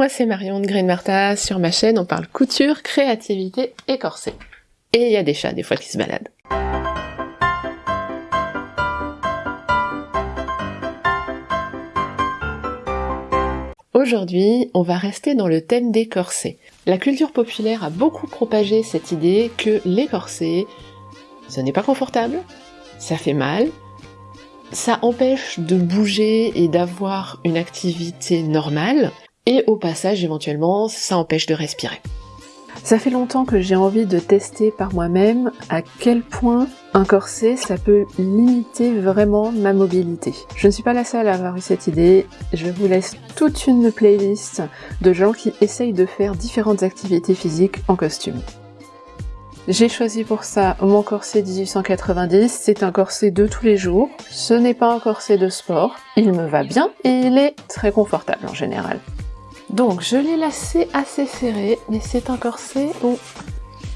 moi c'est Marion de Green Martha, sur ma chaîne on parle couture, créativité et corset. Et il y a des chats des fois qui se baladent. Aujourd'hui, on va rester dans le thème des corsets. La culture populaire a beaucoup propagé cette idée que les corsets, ce n'est pas confortable, ça fait mal, ça empêche de bouger et d'avoir une activité normale, et au passage éventuellement ça empêche de respirer. Ça fait longtemps que j'ai envie de tester par moi-même à quel point un corset ça peut limiter vraiment ma mobilité. Je ne suis pas la seule à avoir eu cette idée, je vous laisse toute une playlist de gens qui essayent de faire différentes activités physiques en costume. J'ai choisi pour ça mon corset 1890, c'est un corset de tous les jours, ce n'est pas un corset de sport, il me va bien et il est très confortable en général. Donc je l'ai lacé assez serré, mais c'est un corset où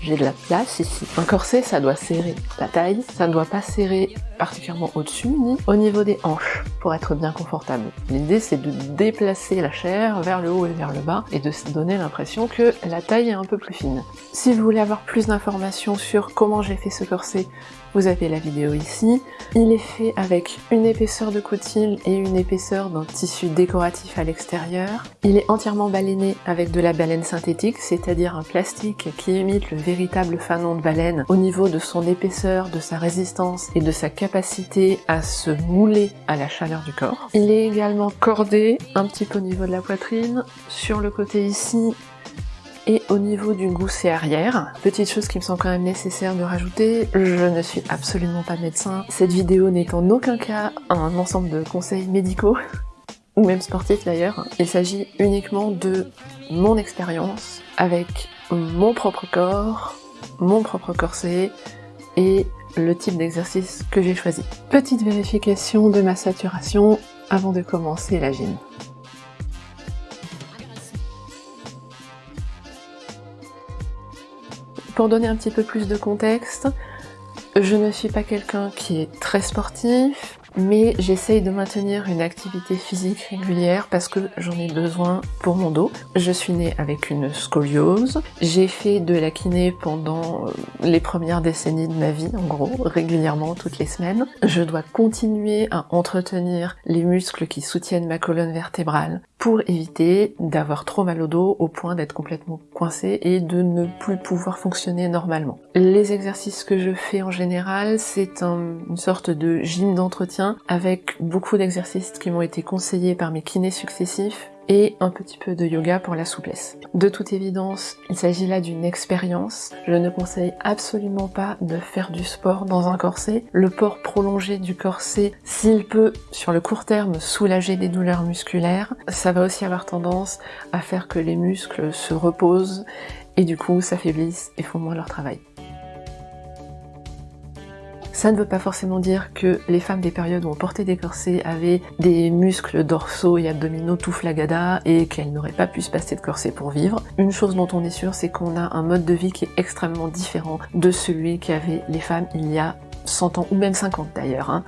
j'ai de la place ici. Un corset, ça doit serrer la taille, ça ne doit pas serrer particulièrement au-dessus ni au niveau des hanches pour être bien confortable. L'idée c'est de déplacer la chair vers le haut et vers le bas et de se donner l'impression que la taille est un peu plus fine. Si vous voulez avoir plus d'informations sur comment j'ai fait ce corset, vous avez la vidéo ici. Il est fait avec une épaisseur de coutil et une épaisseur d'un tissu décoratif à l'extérieur. Il est entièrement baleiné avec de la baleine synthétique, c'est-à-dire un plastique qui imite le véritable fanon de baleine au niveau de son épaisseur, de sa résistance et de sa capacité à se mouler à la chaleur du corps. Il est également cordé un petit peu au niveau de la poitrine, sur le côté ici et au niveau du gousset arrière, petite chose qui me semble quand même nécessaire de rajouter, je ne suis absolument pas médecin. Cette vidéo n'est en aucun cas un ensemble de conseils médicaux, ou même sportifs d'ailleurs. Il s'agit uniquement de mon expérience avec mon propre corps, mon propre corset et le type d'exercice que j'ai choisi. Petite vérification de ma saturation avant de commencer la gym. Pour donner un petit peu plus de contexte, je ne suis pas quelqu'un qui est très sportif, mais j'essaye de maintenir une activité physique régulière parce que j'en ai besoin pour mon dos. Je suis née avec une scoliose, j'ai fait de la kiné pendant euh, les premières décennies de ma vie, en gros, régulièrement, toutes les semaines. Je dois continuer à entretenir les muscles qui soutiennent ma colonne vertébrale pour éviter d'avoir trop mal au dos au point d'être complètement coincé et de ne plus pouvoir fonctionner normalement. Les exercices que je fais en général, c'est une sorte de gym d'entretien avec beaucoup d'exercices qui m'ont été conseillés par mes kinés successifs et un petit peu de yoga pour la souplesse. De toute évidence, il s'agit là d'une expérience. Je ne conseille absolument pas de faire du sport dans un corset. Le port prolongé du corset, s'il peut, sur le court terme, soulager des douleurs musculaires, ça va aussi avoir tendance à faire que les muscles se reposent et du coup s'affaiblissent et font moins leur travail. Ça ne veut pas forcément dire que les femmes des périodes où on portait des corsets avaient des muscles dorsaux et abdominaux tout flagada et qu'elles n'auraient pas pu se passer de corset pour vivre. Une chose dont on est sûr, c'est qu'on a un mode de vie qui est extrêmement différent de celui qu'avaient les femmes il y a 100 ans, ou même 50 d'ailleurs. Hein.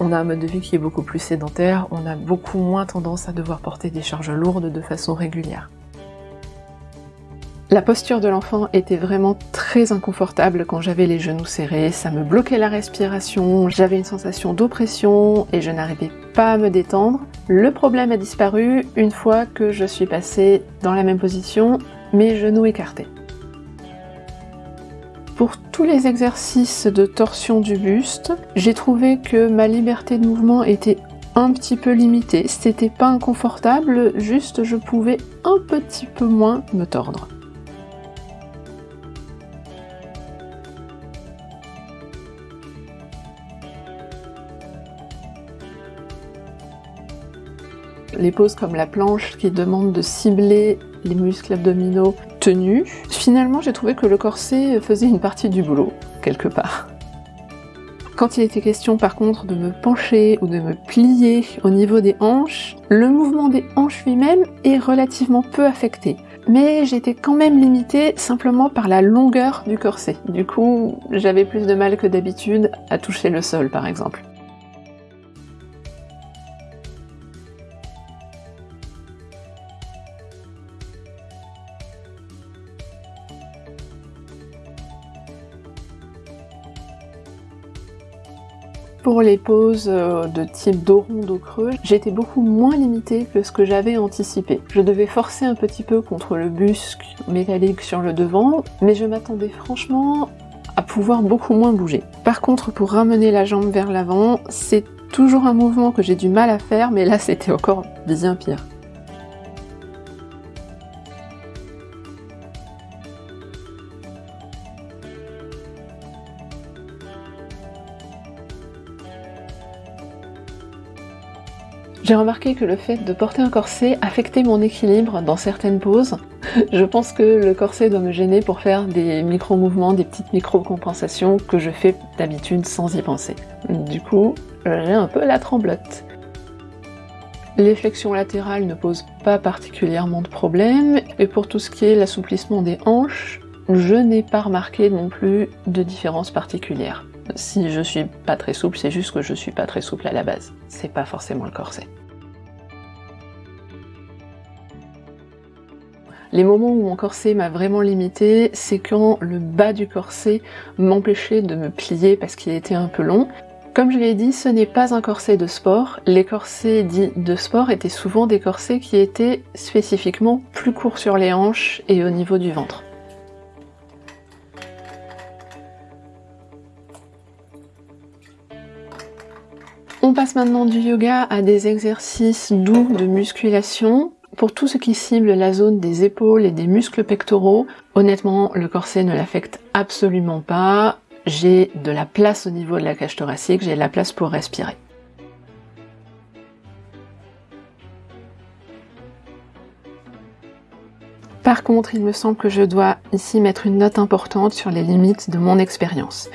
On a un mode de vie qui est beaucoup plus sédentaire, on a beaucoup moins tendance à devoir porter des charges lourdes de façon régulière. La posture de l'enfant était vraiment très inconfortable quand j'avais les genoux serrés, ça me bloquait la respiration, j'avais une sensation d'oppression et je n'arrivais pas à me détendre. Le problème a disparu une fois que je suis passée dans la même position, mes genoux écartés. Pour tous les exercices de torsion du buste, j'ai trouvé que ma liberté de mouvement était un petit peu limitée. C'était pas inconfortable, juste je pouvais un petit peu moins me tordre. Les poses comme la planche qui demandent de cibler les muscles abdominaux tenus. Finalement, j'ai trouvé que le corset faisait une partie du boulot, quelque part. Quand il était question par contre de me pencher ou de me plier au niveau des hanches, le mouvement des hanches lui-même est relativement peu affecté. Mais j'étais quand même limitée simplement par la longueur du corset. Du coup, j'avais plus de mal que d'habitude à toucher le sol par exemple. Pour les poses euh, de type dos rond, dos creux, j'étais beaucoup moins limitée que ce que j'avais anticipé. Je devais forcer un petit peu contre le busque métallique sur le devant, mais je m'attendais franchement à pouvoir beaucoup moins bouger. Par contre, pour ramener la jambe vers l'avant, c'est toujours un mouvement que j'ai du mal à faire, mais là c'était encore bien pire. J'ai remarqué que le fait de porter un corset affectait mon équilibre dans certaines poses. Je pense que le corset doit me gêner pour faire des micro-mouvements, des petites micro-compensations que je fais d'habitude sans y penser. Du coup, j'ai un peu la tremblote. Les flexions latérales ne posent pas particulièrement de problème, et pour tout ce qui est l'assouplissement des hanches, je n'ai pas remarqué non plus de différence particulière. Si je suis pas très souple, c'est juste que je suis pas très souple à la base. C'est pas forcément le corset. Les moments où mon corset m'a vraiment limité, c'est quand le bas du corset m'empêchait de me plier parce qu'il était un peu long. Comme je l'ai dit, ce n'est pas un corset de sport. Les corsets dits de sport étaient souvent des corsets qui étaient spécifiquement plus courts sur les hanches et au niveau du ventre. On passe maintenant du yoga à des exercices doux de musculation. Pour tout ce qui cible la zone des épaules et des muscles pectoraux, honnêtement, le corset ne l'affecte absolument pas. J'ai de la place au niveau de la cage thoracique, j'ai de la place pour respirer. Par contre, il me semble que je dois ici mettre une note importante sur les limites de mon expérience.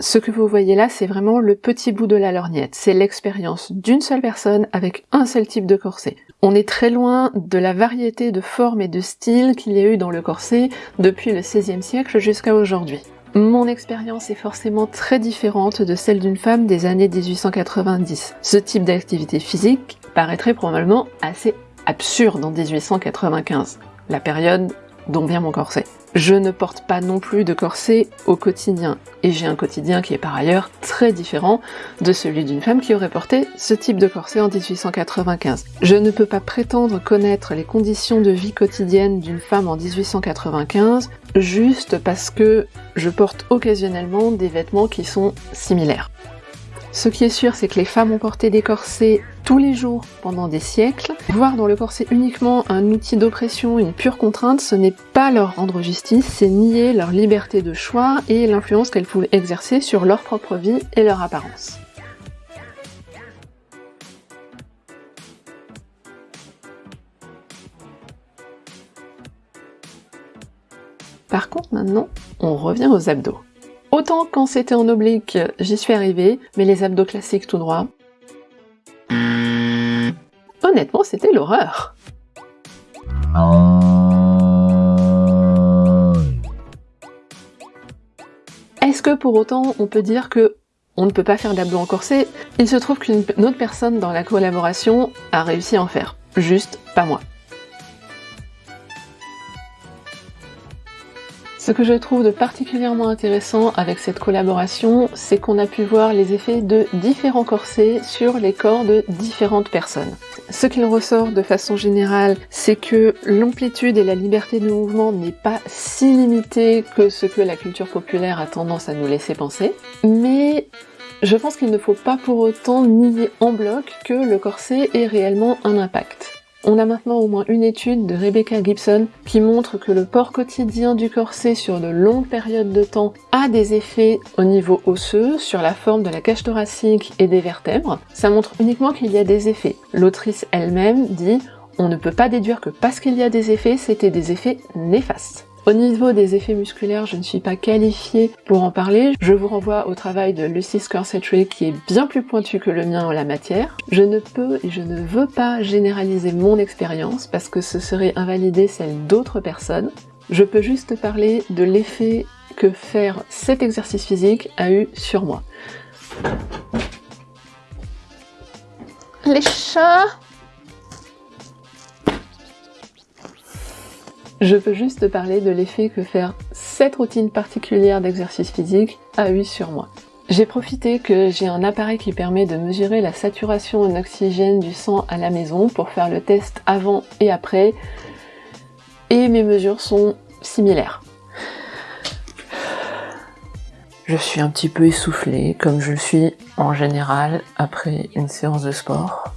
Ce que vous voyez là, c'est vraiment le petit bout de la lorgnette. C'est l'expérience d'une seule personne avec un seul type de corset. On est très loin de la variété de formes et de styles qu'il y a eu dans le corset depuis le XVIe siècle jusqu'à aujourd'hui. Mon expérience est forcément très différente de celle d'une femme des années 1890. Ce type d'activité physique paraîtrait probablement assez absurde en 1895, la période dont vient mon corset. Je ne porte pas non plus de corset au quotidien, et j'ai un quotidien qui est par ailleurs très différent de celui d'une femme qui aurait porté ce type de corset en 1895. Je ne peux pas prétendre connaître les conditions de vie quotidienne d'une femme en 1895 juste parce que je porte occasionnellement des vêtements qui sont similaires. Ce qui est sûr, c'est que les femmes ont porté des corsets tous les jours pendant des siècles. Voir dans le corset uniquement un outil d'oppression, une pure contrainte, ce n'est pas leur rendre justice, c'est nier leur liberté de choix et l'influence qu'elles pouvaient exercer sur leur propre vie et leur apparence. Par contre maintenant, on revient aux abdos. Autant quand c'était en oblique, j'y suis arrivée, mais les abdos classiques tout droit, honnêtement, c'était l'horreur. Est-ce que pour autant on peut dire que on ne peut pas faire d'abdos en corset Il se trouve qu'une autre personne dans la collaboration a réussi à en faire. Juste pas moi. Ce que je trouve de particulièrement intéressant avec cette collaboration, c'est qu'on a pu voir les effets de différents corsets sur les corps de différentes personnes. Ce qu'il ressort de façon générale, c'est que l'amplitude et la liberté de mouvement n'est pas si limitée que ce que la culture populaire a tendance à nous laisser penser, mais je pense qu'il ne faut pas pour autant nier en bloc que le corset ait réellement un impact. On a maintenant au moins une étude de Rebecca Gibson qui montre que le port quotidien du corset sur de longues périodes de temps a des effets au niveau osseux, sur la forme de la cage thoracique et des vertèbres. Ça montre uniquement qu'il y a des effets. L'autrice elle-même dit on ne peut pas déduire que parce qu'il y a des effets, c'était des effets néfastes. Au niveau des effets musculaires, je ne suis pas qualifiée pour en parler. Je vous renvoie au travail de Lucy Scorsese qui est bien plus pointu que le mien en la matière. Je ne peux et je ne veux pas généraliser mon expérience parce que ce serait invalider celle d'autres personnes. Je peux juste parler de l'effet que faire cet exercice physique a eu sur moi. Les chats Je peux juste parler de l'effet que faire cette routine particulière d'exercice physique a eu sur moi. J'ai profité que j'ai un appareil qui permet de mesurer la saturation en oxygène du sang à la maison pour faire le test avant et après. Et mes mesures sont similaires. Je suis un petit peu essoufflée, comme je le suis en général après une séance de sport.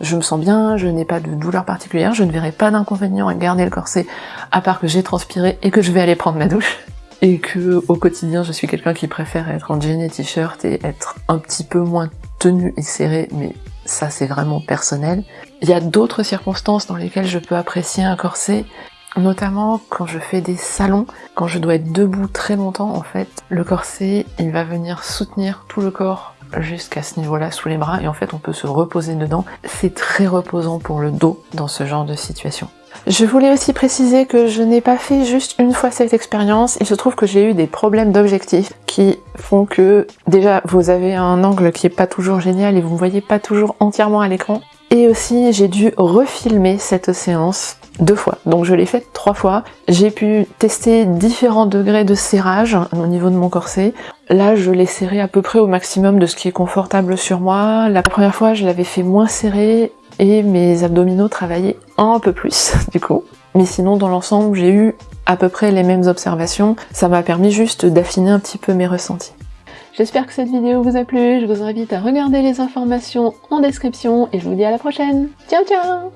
Je me sens bien, je n'ai pas de douleur particulière, je ne verrai pas d'inconvénient à garder le corset, à part que j'ai transpiré et que je vais aller prendre ma douche. Et que au quotidien, je suis quelqu'un qui préfère être en jean et t-shirt et être un petit peu moins tenu et serré, mais ça c'est vraiment personnel. Il y a d'autres circonstances dans lesquelles je peux apprécier un corset, Notamment quand je fais des salons, quand je dois être debout très longtemps en fait, le corset il va venir soutenir tout le corps jusqu'à ce niveau-là sous les bras et en fait on peut se reposer dedans. C'est très reposant pour le dos dans ce genre de situation. Je voulais aussi préciser que je n'ai pas fait juste une fois cette expérience, il se trouve que j'ai eu des problèmes d'objectif qui font que déjà vous avez un angle qui est pas toujours génial et vous ne voyez pas toujours entièrement à l'écran. Et aussi j'ai dû refilmer cette séance deux fois. Donc je l'ai faite trois fois. J'ai pu tester différents degrés de serrage au niveau de mon corset. Là, je l'ai serré à peu près au maximum de ce qui est confortable sur moi. La première fois, je l'avais fait moins serré et mes abdominaux travaillaient un peu plus du coup. Mais sinon, dans l'ensemble, j'ai eu à peu près les mêmes observations. Ça m'a permis juste d'affiner un petit peu mes ressentis. J'espère que cette vidéo vous a plu, je vous invite à regarder les informations en description et je vous dis à la prochaine. Ciao ciao